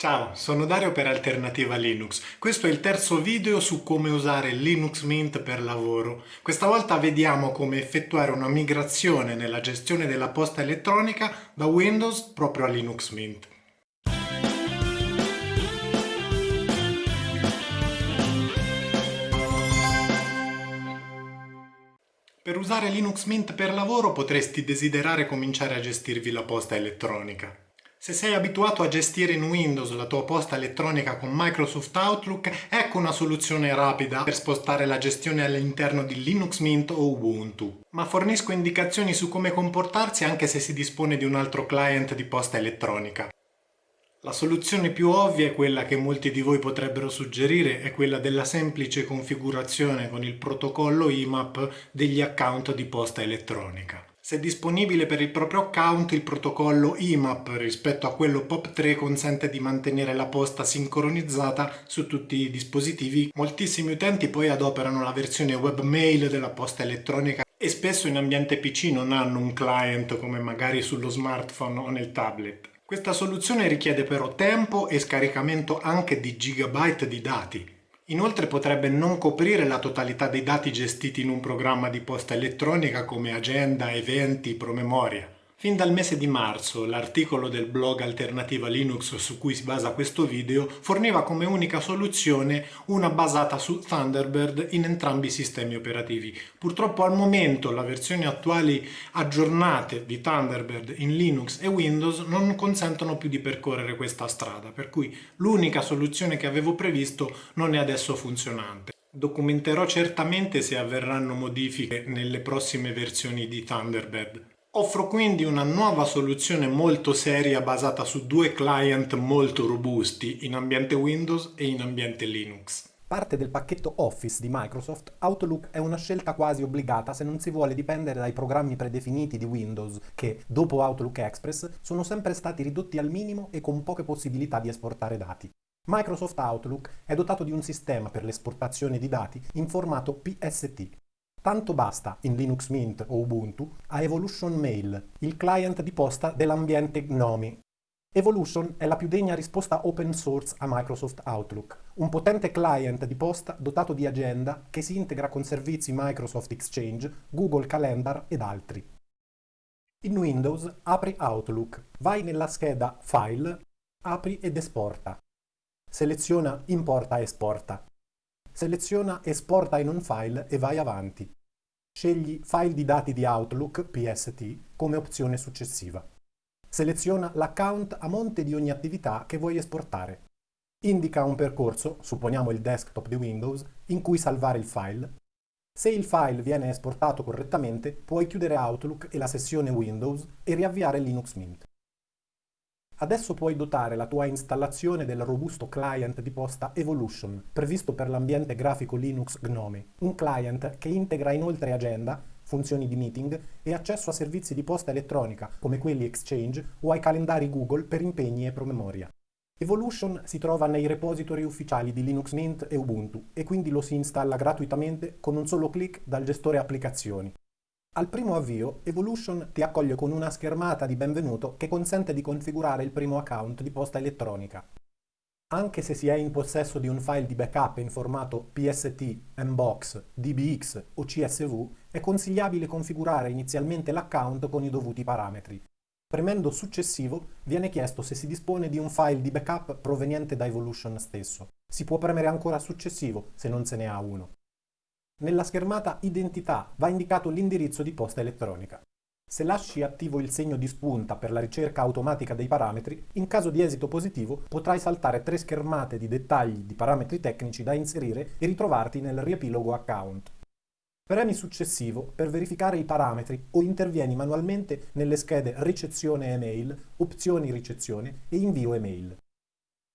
Ciao, sono Dario per Alternativa Linux. Questo è il terzo video su come usare Linux Mint per lavoro. Questa volta vediamo come effettuare una migrazione nella gestione della posta elettronica da Windows proprio a Linux Mint. Per usare Linux Mint per lavoro potresti desiderare cominciare a gestirvi la posta elettronica. Se sei abituato a gestire in Windows la tua posta elettronica con Microsoft Outlook, ecco una soluzione rapida per spostare la gestione all'interno di Linux Mint o Ubuntu. Ma fornisco indicazioni su come comportarsi anche se si dispone di un altro client di posta elettronica. La soluzione più ovvia è quella che molti di voi potrebbero suggerire, è quella della semplice configurazione con il protocollo IMAP degli account di posta elettronica. Se disponibile per il proprio account, il protocollo IMAP rispetto a quello POP3 consente di mantenere la posta sincronizzata su tutti i dispositivi. Moltissimi utenti poi adoperano la versione webmail della posta elettronica e spesso in ambiente PC non hanno un client come magari sullo smartphone o nel tablet. Questa soluzione richiede però tempo e scaricamento anche di gigabyte di dati, Inoltre potrebbe non coprire la totalità dei dati gestiti in un programma di posta elettronica come agenda, eventi, promemoria. Fin dal mese di marzo l'articolo del blog Alternativa Linux su cui si basa questo video forniva come unica soluzione una basata su Thunderbird in entrambi i sistemi operativi. Purtroppo al momento le versioni attuali aggiornate di Thunderbird in Linux e Windows non consentono più di percorrere questa strada, per cui l'unica soluzione che avevo previsto non è adesso funzionante. Documenterò certamente se avverranno modifiche nelle prossime versioni di Thunderbird. Offro quindi una nuova soluzione molto seria basata su due client molto robusti in ambiente Windows e in ambiente Linux. Parte del pacchetto Office di Microsoft, Outlook è una scelta quasi obbligata se non si vuole dipendere dai programmi predefiniti di Windows che, dopo Outlook Express, sono sempre stati ridotti al minimo e con poche possibilità di esportare dati. Microsoft Outlook è dotato di un sistema per l'esportazione di dati in formato PST, Tanto basta, in Linux Mint o Ubuntu, a Evolution Mail, il client di posta dell'ambiente GNOME. Evolution è la più degna risposta open source a Microsoft Outlook, un potente client di posta dotato di agenda che si integra con servizi Microsoft Exchange, Google Calendar ed altri. In Windows apri Outlook, vai nella scheda File, apri ed esporta. Seleziona Importa e esporta. Seleziona Esporta in un file e vai avanti. Scegli File di dati di Outlook PST come opzione successiva. Seleziona l'account a monte di ogni attività che vuoi esportare. Indica un percorso, supponiamo il desktop di Windows, in cui salvare il file. Se il file viene esportato correttamente, puoi chiudere Outlook e la sessione Windows e riavviare Linux Mint. Adesso puoi dotare la tua installazione del robusto client di posta Evolution, previsto per l'ambiente grafico Linux GNOME, un client che integra inoltre agenda, funzioni di meeting e accesso a servizi di posta elettronica come quelli Exchange o ai calendari Google per impegni e promemoria. Evolution si trova nei repository ufficiali di Linux Mint e Ubuntu e quindi lo si installa gratuitamente con un solo clic dal gestore applicazioni. Al primo avvio, Evolution ti accoglie con una schermata di benvenuto che consente di configurare il primo account di posta elettronica. Anche se si è in possesso di un file di backup in formato PST, Mbox, DBX o CSV, è consigliabile configurare inizialmente l'account con i dovuti parametri. Premendo successivo viene chiesto se si dispone di un file di backup proveniente da Evolution stesso. Si può premere ancora successivo se non se ne ha uno. Nella schermata Identità va indicato l'indirizzo di posta elettronica. Se lasci attivo il segno di spunta per la ricerca automatica dei parametri, in caso di esito positivo potrai saltare tre schermate di dettagli di parametri tecnici da inserire e ritrovarti nel riepilogo account. Premi successivo per verificare i parametri o intervieni manualmente nelle schede ricezione email, opzioni ricezione e invio email.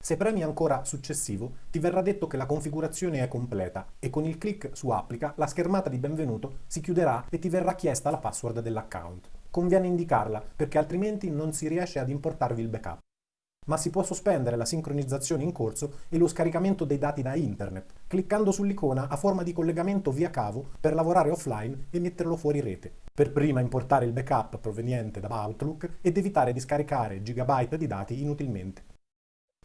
Se premi ancora Successivo, ti verrà detto che la configurazione è completa e con il clic su Applica la schermata di benvenuto si chiuderà e ti verrà chiesta la password dell'account. Conviene indicarla perché altrimenti non si riesce ad importarvi il backup. Ma si può sospendere la sincronizzazione in corso e lo scaricamento dei dati da internet, cliccando sull'icona a forma di collegamento via cavo per lavorare offline e metterlo fuori rete. Per prima importare il backup proveniente da Outlook ed evitare di scaricare gigabyte di dati inutilmente.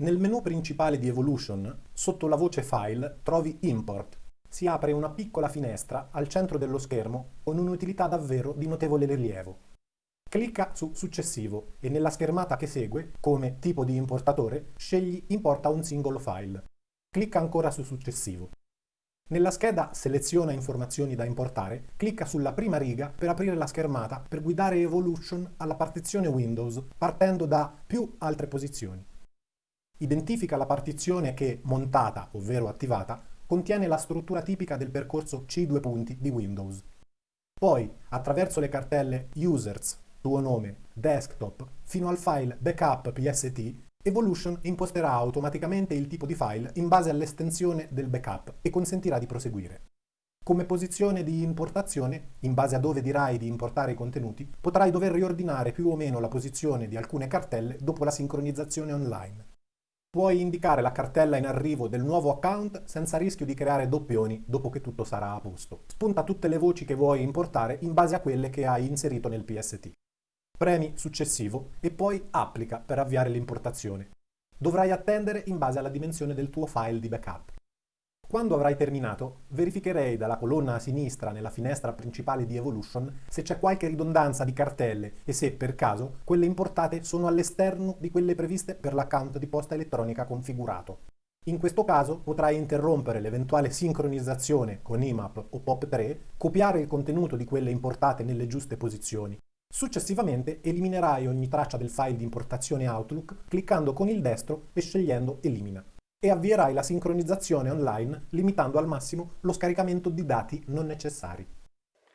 Nel menu principale di Evolution, sotto la voce File, trovi Import. Si apre una piccola finestra al centro dello schermo con un'utilità davvero di notevole rilievo. Clicca su Successivo e nella schermata che segue, come tipo di importatore, scegli Importa un singolo file. Clicca ancora su Successivo. Nella scheda Seleziona informazioni da importare, clicca sulla prima riga per aprire la schermata per guidare Evolution alla partizione Windows partendo da più altre posizioni. Identifica la partizione che, montata, ovvero attivata, contiene la struttura tipica del percorso C2 punti di Windows. Poi, attraverso le cartelle Users, tuo nome, desktop, fino al file backup pst, Evolution imposterà automaticamente il tipo di file in base all'estensione del backup e consentirà di proseguire. Come posizione di importazione, in base a dove dirai di importare i contenuti, potrai dover riordinare più o meno la posizione di alcune cartelle dopo la sincronizzazione online. Puoi indicare la cartella in arrivo del nuovo account senza rischio di creare doppioni dopo che tutto sarà a posto. Spunta tutte le voci che vuoi importare in base a quelle che hai inserito nel PST. Premi Successivo e poi Applica per avviare l'importazione. Dovrai attendere in base alla dimensione del tuo file di backup. Quando avrai terminato, verificherei dalla colonna a sinistra nella finestra principale di Evolution se c'è qualche ridondanza di cartelle e se, per caso, quelle importate sono all'esterno di quelle previste per l'account di posta elettronica configurato. In questo caso potrai interrompere l'eventuale sincronizzazione con IMAP o POP3, copiare il contenuto di quelle importate nelle giuste posizioni Successivamente eliminerai ogni traccia del file di importazione Outlook cliccando con il destro e scegliendo Elimina e avvierai la sincronizzazione online limitando al massimo lo scaricamento di dati non necessari.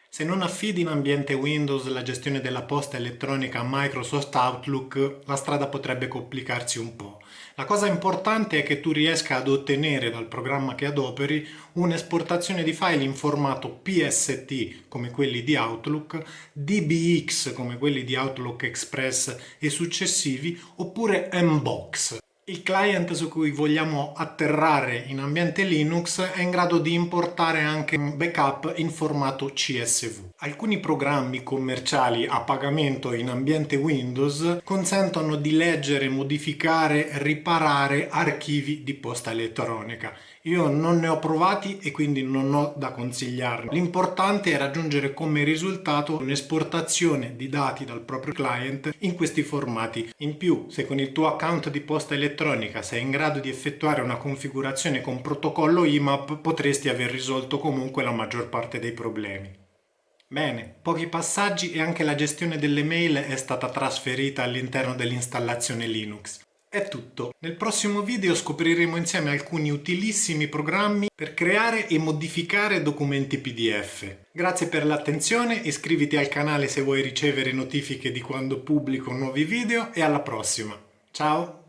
Se non affidi in ambiente Windows la gestione della posta elettronica a Microsoft Outlook, la strada potrebbe complicarsi un po'. La cosa importante è che tu riesca ad ottenere dal programma che adoperi un'esportazione di file in formato PST come quelli di Outlook, DBX come quelli di Outlook Express e successivi oppure Mbox il client su cui vogliamo atterrare in ambiente Linux è in grado di importare anche un backup in formato CSV. Alcuni programmi commerciali a pagamento in ambiente Windows consentono di leggere, modificare, riparare archivi di posta elettronica. Io non ne ho provati e quindi non ho da consigliarne. L'importante è raggiungere come risultato un'esportazione di dati dal proprio client in questi formati. In più, se con il tuo account di posta elettronica sei in grado di effettuare una configurazione con protocollo IMAP, potresti aver risolto comunque la maggior parte dei problemi. Bene, pochi passaggi e anche la gestione delle mail è stata trasferita all'interno dell'installazione Linux. È tutto. Nel prossimo video scopriremo insieme alcuni utilissimi programmi per creare e modificare documenti PDF. Grazie per l'attenzione, iscriviti al canale se vuoi ricevere notifiche di quando pubblico nuovi video e alla prossima. Ciao!